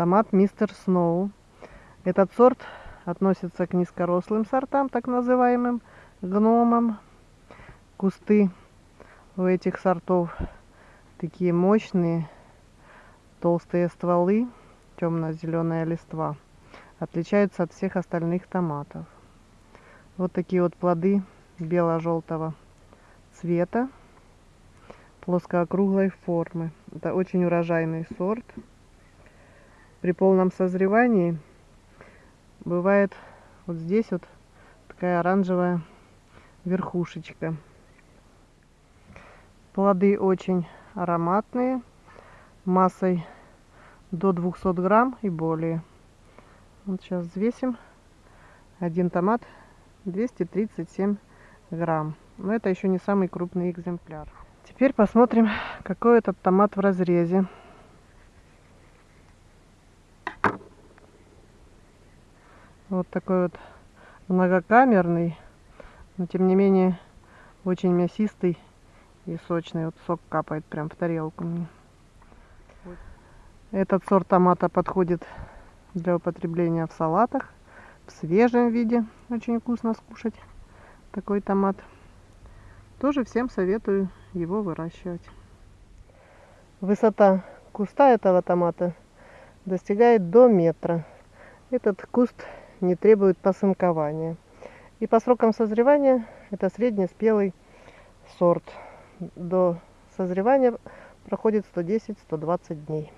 Томат Мистер Сноу. Этот сорт относится к низкорослым сортам, так называемым гномам. Кусты у этих сортов такие мощные, толстые стволы, темно-зеленая листва. Отличаются от всех остальных томатов. Вот такие вот плоды бело-желтого цвета, плоскоокруглой формы. Это очень урожайный сорт. При полном созревании бывает вот здесь вот такая оранжевая верхушечка. Плоды очень ароматные, массой до 200 грамм и более. Вот сейчас взвесим. Один томат 237 грамм. Но это еще не самый крупный экземпляр. Теперь посмотрим, какой этот томат в разрезе. Вот такой вот многокамерный, но тем не менее очень мясистый и сочный. Вот сок капает прям в тарелку мне. Этот сорт томата подходит для употребления в салатах, в свежем виде. Очень вкусно скушать такой томат. Тоже всем советую его выращивать. Высота куста этого томата достигает до метра. Этот куст не требует посынкования. И по срокам созревания это среднеспелый сорт. До созревания проходит 110-120 дней.